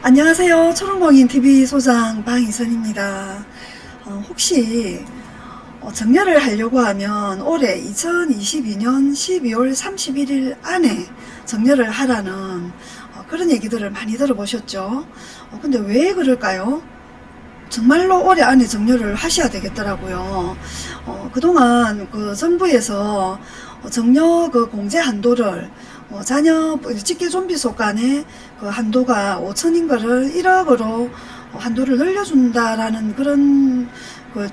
안녕하세요. 초롱공인TV 소장 방희선입니다. 어, 혹시 어, 정렬을 하려고 하면 올해 2022년 12월 31일 안에 정렬을 하라는 어, 그런 얘기들을 많이 들어보셨죠? 어, 근데 왜 그럴까요? 정말로 올해 안에 정렬을 하셔야 되겠더라고요. 어, 그동안 그 정부에서 어, 정려 그 공제 한도를 어, 자녀 직계 좀비 속간의 그 한도가 5천인 거를 1억으로 한도를 늘려준다라는 그런 그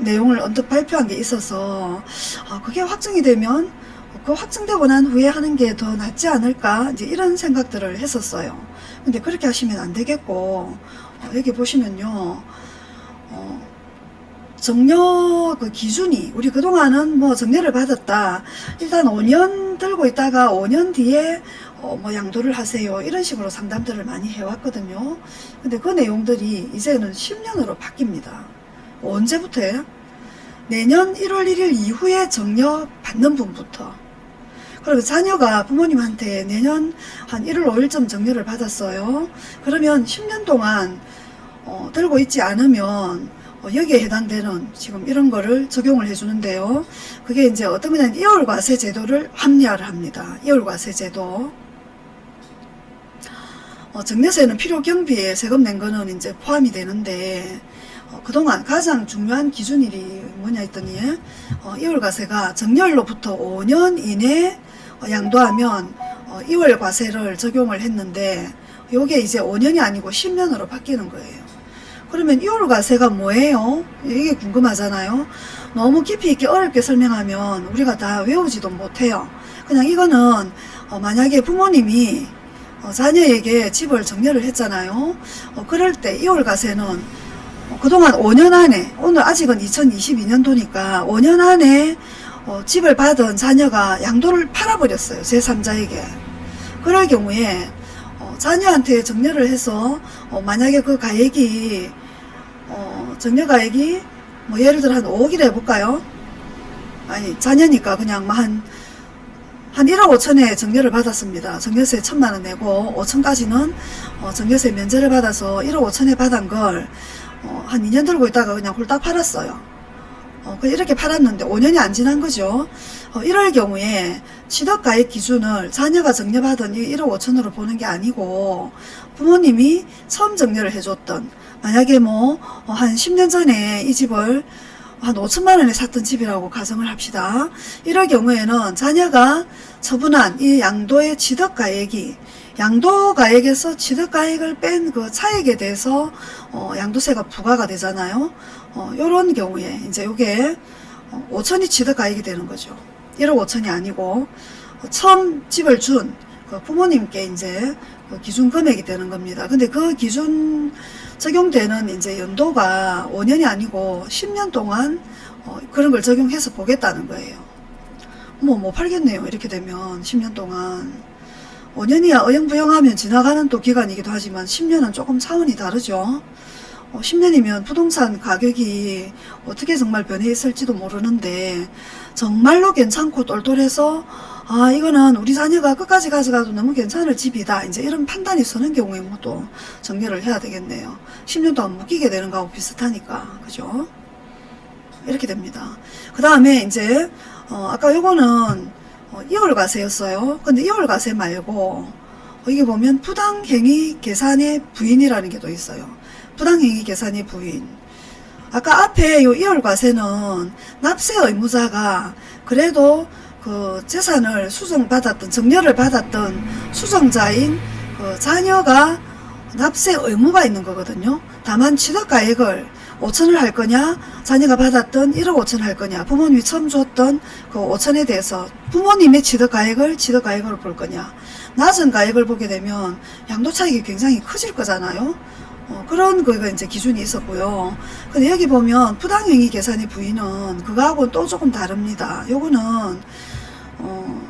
내용을 언뜻 발표한 게 있어서 아, 그게 확정이 되면 그 확정되고 난 후에 하는 게 더 낫지 않을까 이제 이런 생각들을 했었어요. 근데 그렇게 하시면 안 되겠고 어, 여기 보시면요. 어, 정려 그 기준이 우리 그동안은 뭐 정려를 받았다. 일단 5년 들고 있다가 5년 뒤에 어 뭐 양도를 하세요. 이런 식으로 상담들을 많이 해왔거든요. 근데 그 내용들이 이제는 10년으로 바뀝니다. 언제부터예요? 내년 1월 1일 이후에 정려 받는 분부터. 그리고 자녀가 부모님한테 내년 한 1월 5일쯤 정려를 받았어요. 그러면 10년 동안 어, 들고 있지 않으면 어, 여기에 해당되는 지금 이런 거를 적용을 해주는데요. 그게 이제 어떤 거냐면 이월과세 제도를 합리화를 합니다. 이월과세 제도. 어, 정례세는 필요 경비에 세금 낸 거는 이제 포함이 되는데 어, 그동안 가장 중요한 기준일이 뭐냐 했더니 어, 이월과세가 정렬로부터 5년 이내 어, 양도하면 어, 이월과세를 적용을 했는데 요게 이제 5년이 아니고 10년으로 바뀌는 거예요. 그러면 이월과세가 뭐예요? 이게 궁금하잖아요. 너무 깊이 있게 어렵게 설명하면 우리가 다 외우지도 못해요. 그냥 이거는 어 만약에 부모님이 어 자녀에게 집을 정려를 했잖아요. 어 그럴 때 이월과세는 어 그동안 5년 안에 오늘 아직은 2022년도니까 5년 안에 어 집을 받은 자녀가 양도를 팔아버렸어요. 제3자에게. 그럴 경우에 자녀한테 정려를 해서 어, 만약에 그 가액이 어, 정려 가액이 뭐 예를 들어 한 5억이라 해볼까요? 아니 자녀니까 그냥 뭐 한, 한 1억 5천에 정려를 받았습니다. 정려세 천만원 내고 5천까지는 어, 정려세 면제를 받아서 1억 5천에 받은 걸한 어, 2년 들고 있다가 그냥 홀딱 팔았어요. 어, 이렇게 팔았는데 5년이 안 지난 거죠. 어, 이럴 경우에 취득가액 기준을 자녀가 정려받은 1억 5천으로 보는 게 아니고 부모님이 처음 정려를 해줬던 만약에 뭐 한 10년 전에 이 집을 한 5천만 원에 샀던 집이라고 가정을 합시다. 이럴 경우에는 자녀가 처분한 이 양도의 취득가액이 양도가액에서 취득가액을 뺀 그 차액에 대해서 어, 양도세가 부과가 되잖아요. 어, 요런 경우에 이제 요게 5천이 어, 취득가액이 되는 거죠. 1억 5천이 아니고 어, 처음 집을 준 그 부모님께 이제 그 기준 금액이 되는 겁니다. 근데 그 기준 적용되는 이제 연도가 5년이 아니고 10년 동안 어, 그런 걸 적용해서 보겠다는 거예요. 뭐, 뭐 팔겠네요. 이렇게 되면 10년 동안. 5년이야 어영부영하면 지나가는 또 기간이기도 하지만 10년은 조금 차원이 다르죠. 어, 10년이면 부동산 가격이 어떻게 정말 변해 있을지도 모르는데 정말로 괜찮고 똘똘해서 아 이거는 우리 자녀가 끝까지 가져가도 너무 괜찮을 집이다. 이제 이런 판단이 서는 경우에 뭐또 정리를 해야 되겠네요. 10년도 안 묶이게 되는 거하고 비슷하니까. 그죠? 이렇게 됩니다. 그 다음에 이제 어, 아까 요거는 어, 2월 과세였어요. 근데 2월 과세 말고 어, 이게 보면 부당행위 계산의 부인이라는 게 또 있어요. 부당행위 계산의 부인. 아까 앞에 요 2월 과세는 납세 의무자가 그래도 그 재산을 수정받았던 정려를 받았던 수정자인 그 자녀가 납세 의무가 있는 거거든요. 다만 취득가액을 5천을 할 거냐 자녀가 받았던 1억 5천 할 거냐 부모님이 처음 줬던 그 5천에 대해서 부모님의 취득가액을 취득가액으로 볼 거냐 낮은 가액을 보게 되면 양도 차익이 굉장히 커질 거잖아요. 어, 그런 거가 이제 기준이 있었고요. 근데 여기 보면 부당행위 계산의 부위는 그거하고는 또 조금 다릅니다. 요거는 어,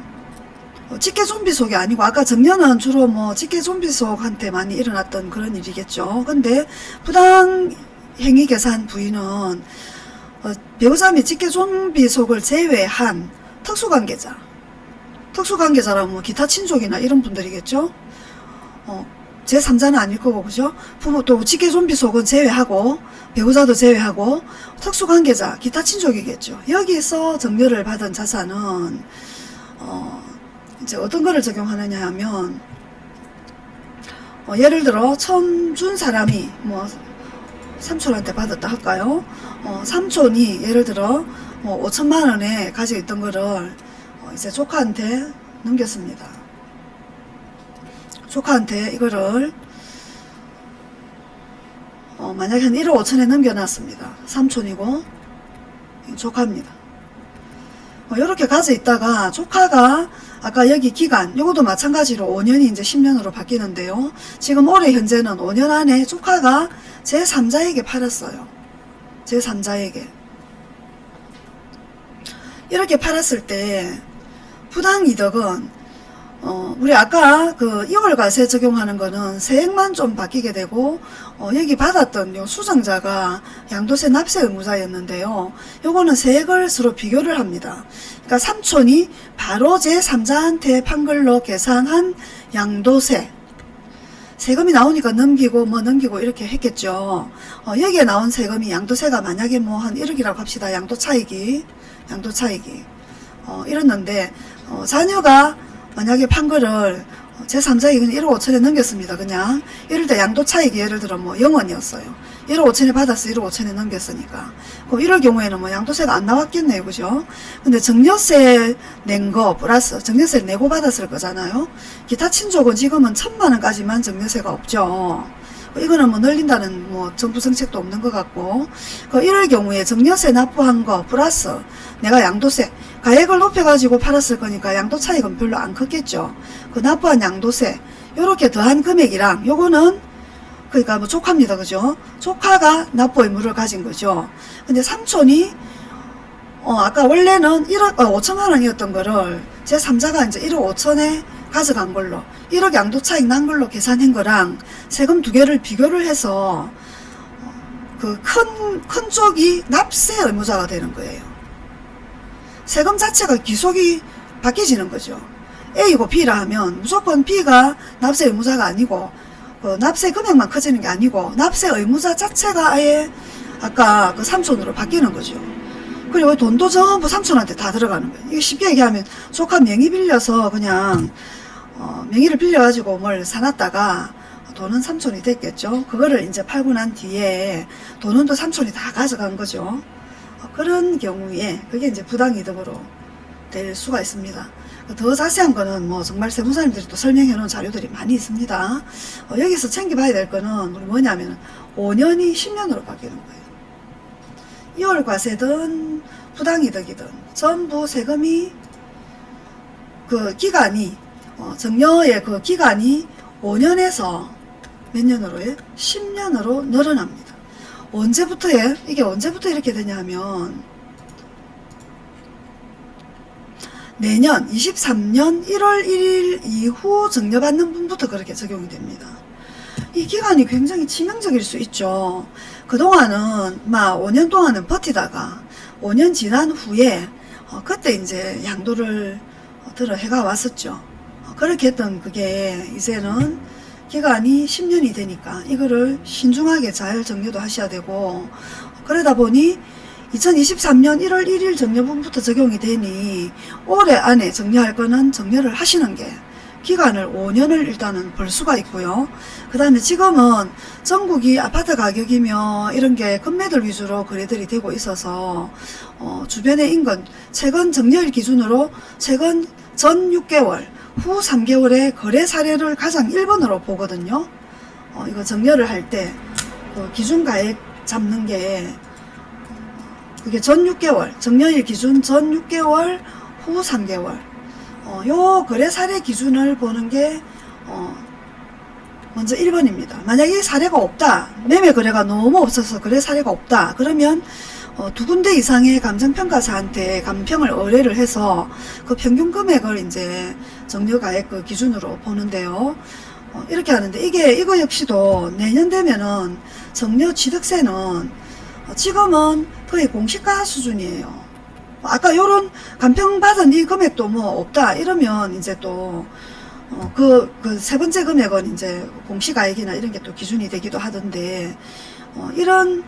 어 직계 좀비 속이 아니고 아까 정년은 주로 뭐 직계 좀비 속한테 많이 일어났던 그런 일이겠죠. 근데 부당 행위 계산 부위는 어, 배우자 및 직계 좀비 속을 제외한 특수관계자 특수관계자라면 뭐 기타 친족이나 이런 분들이겠죠. 어, 제3자는 아닐 거고 그죠? 부모 또 직계 좀비 속은 제외하고 배우자도 제외하고 특수관계자 기타 친족이겠죠. 여기서 정렬을 받은 자산은 어 이제 어떤 거를 적용하느냐 하면 어 예를 들어 처음 준 사람이 뭐 삼촌한테 받았다 할까요? 어 삼촌이 예를 들어 뭐 5천만 원에 가지고 있던 거를 어 이제 조카한테 넘겼습니다. 조카한테 이거를 어, 만약에 한 1억 5천에 넘겨놨습니다. 삼촌이고 조카입니다. 이렇게 가져 있다가 조카가 아까 여기 기간 요것도 마찬가지로 5년이 이제 10년으로 바뀌는데요. 지금 올해 현재는 5년 안에 조카가 제3자에게 팔았어요. 제3자에게 이렇게 팔았을 때 부당이득은 어, 우리 아까 그 2월 과세 적용하는 거는 세액만 좀 바뀌게 되고, 어, 여기 받았던 요 수정자가 양도세 납세 의무자였는데요. 요거는 세액을 서로 비교를 합니다. 그러니까 삼촌이 바로 제3자한테 판 걸로 계산한 양도세. 세금이 나오니까 넘기고 뭐 넘기고 이렇게 했겠죠. 어, 여기에 나온 세금이 양도세가 만약에 뭐 한 1억이라고 합시다. 양도 차익이. 양도 차익이. 어, 이랬는데, 어, 자녀가 만약에 판 거를 제3자에게 그냥 1억 5천에 넘겼습니다. 그냥. 이럴 때 양도 차익이 예를 들어 뭐 0원이었어요. 1억 5천에 받았어. 1억 5천에 넘겼으니까. 그럼 이럴 경우에는 뭐 양도세가 안 나왔겠네요. 그죠? 근데 정려세 낸 거 플러스 정려세를 내고 받았을 거잖아요. 기타 친족은 지금은 천만 원까지만 정려세가 없죠. 이거는 뭐 늘린다는 뭐 정부 정책도 없는 것 같고 그 이럴 경우에 정려세 납부한 거 플러스 내가 양도세 가액을 높여가지고 팔았을 거니까 양도 차익은 별로 안 컸겠죠. 그 납부한 양도세 요렇게 더한 금액이랑 요거는 그러니까 뭐 조카입니다. 그죠? 조카가 납부 의무를 가진 거죠. 근데 삼촌이 어 아까 원래는 1억 어, 5천만 원이었던 거를 제 3자가 이제 1억 5천에 가져간 걸로 1억 양도 차익 난 걸로 계산한 거랑 세금 두 개를 비교를 해서 그 큰 큰 쪽이 납세 의무자가 되는 거예요. 세금 자체가 기속이 바뀌지는 거죠. A고 B라 하면 무조건 B가 납세 의무자가 아니고 그 납세 금액만 커지는 게 아니고 납세 의무자 자체가 아예 아까 그 삼촌으로 바뀌는 거죠. 그리고 돈도 전부 삼촌한테 다 들어가는 거예요. 이게 쉽게 얘기하면 조카 명의 빌려서 그냥 어, 명의를 빌려가지고 뭘 사놨다가 돈은 삼촌이 됐겠죠. 그거를 이제 팔고 난 뒤에 돈은 또 삼촌이 다 가져간 거죠. 어, 그런 경우에 그게 이제 부당이득으로 될 수가 있습니다. 더 자세한 거는 뭐 정말 세무사님들이 또 설명해 놓은 자료들이 많이 있습니다. 어, 여기서 챙겨봐야 될 거는 뭐냐면 5년이 10년으로 바뀌는 거예요. 2월 과세든 부당이득이든 전부 세금이 그 기간이 어, 정려의 그 기간이 5년에서 몇 년으로요? 10년으로 늘어납니다. 언제부터예? 이게 언제부터 이렇게 되냐면 내년 23년 1월 1일 이후 정려받는 분부터 그렇게 적용이 됩니다. 이 기간이 굉장히 치명적일 수 있죠. 그동안은 막 5년 동안은 버티다가 5년 지난 후에 어, 그때 이제 양도를 어, 들어 해가 왔었죠. 어, 그렇게 했던 그게 이제는 기간이 10년이 되니까 이거를 신중하게 잘 정리도 하셔야 되고 그러다 보니 2023년 1월 1일 정려분부터 적용이 되니 올해 안에 정리할 거는 정리를 하시는 게 기간을 5년을 일단은 벌 수가 있고요. 그 다음에 지금은 전국이 아파트 가격이며 이런 게 금매들 위주로 거래들이 되고 있어서 어, 주변의 인근 최근 정리일 기준으로 최근 전 6개월 후 3개월의 거래 사례를 가장 1번으로 보거든요. 어, 이거 정렬을 할 때 그 기준 가액 잡는 게 그게 전 6개월 정년일 기준 전 6개월 후 3개월 어, 요 거래 사례 기준을 보는 게 어, 먼저 1번입니다. 만약에 사례가 없다. 매매 거래가 너무 없어서 거래 사례가 없다. 그러면 어, 두 군데 이상의 감정평가사한테 감평을 의뢰를 해서 그 평균 금액을 이제 정려가액 그 기준으로 보는데요. 어, 이렇게 하는데 이게 이거 역시도 내년 되면은 정려 취득세는 어, 지금은 거의 공시가 수준이에요. 아까 요런 감평받은 이 금액도 뭐 없다 이러면 이제 또 어, 그, 그 세 번째 금액은 이제 공시가액이나 이런 게 또 기준이 되기도 하던데, 어, 이런,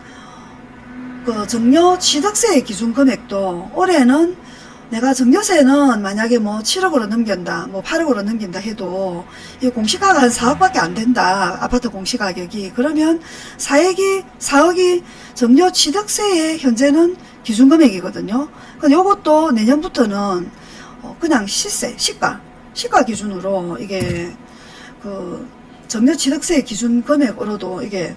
그 정려 취득세의 기준 금액도 올해는 내가 정려세는 만약에 뭐 7억으로 넘긴다, 뭐 8억으로 넘긴다 해도 이 공시가가 한 4억밖에 안 된다. 아파트 공시가격이. 그러면 4억이, 4억이 정려 취득세의 현재는 기준 금액이거든요. 근데 요것도 내년부터는 어, 그냥 시세, 시가, 시가 기준으로 이게 그 정려 취득세 기준 금액으로도 이게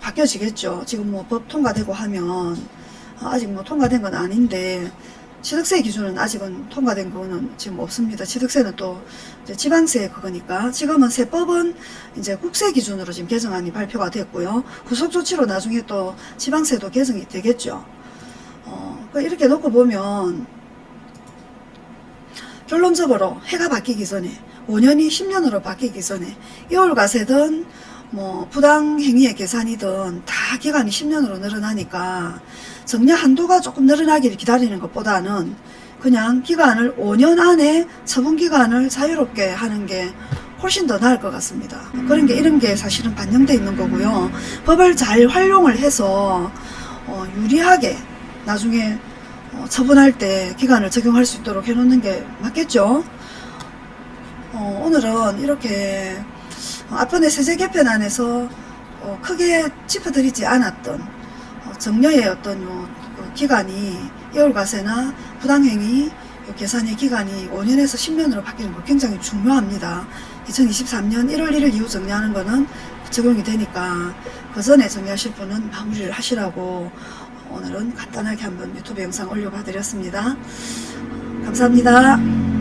바뀌어지겠죠. 지금 뭐 법 통과되고 하면 어, 아직 뭐 통과된 건 아닌데 취득세 기준은 아직은 통과된 거는 지금 없습니다. 취득세는 또 지방세 그거니까 지금은 세법은 이제 국세 기준으로 지금 개정안이 발표가 됐고요. 후속 조치로 나중에 또 지방세도 개정이 되겠죠. 어, 그 이렇게 놓고 보면 결론적으로 해가 바뀌기 전에 5년이 10년으로 바뀌기 전에 이월가세든 뭐 부당 행위의 계산이든 다 기간이 10년으로 늘어나니까 정려 한도가 조금 늘어나기를 기다리는 것보다는 그냥 기간을 5년 안에 처분 기간을 자유롭게 하는 게 훨씬 더 나을 것 같습니다. 그런 게 이런 게 사실은 반영돼 있는 거고요. 법을 잘 활용을 해서 어, 유리하게 나중에 어, 처분할 때 기간을 적용할 수 있도록 해놓는 게 맞겠죠? 어, 오늘은 이렇게 어, 앞번에 세제 개편안에서 어, 크게 짚어드리지 않았던 어, 정려의 어떤 요, 그 기간이 2월과세나 부당행위 요 계산의 기간이 5년에서 10년으로 바뀌는 거 굉장히 중요합니다. 2023년 1월 1일 이후 정리하는 거는 적용이 되니까 그 전에 정리하실 분은 마무리를 하시라고 오늘은 간단하게 한번 유튜브 영상 올려봐 드렸습니다. 감사합니다.